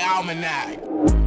Almanac.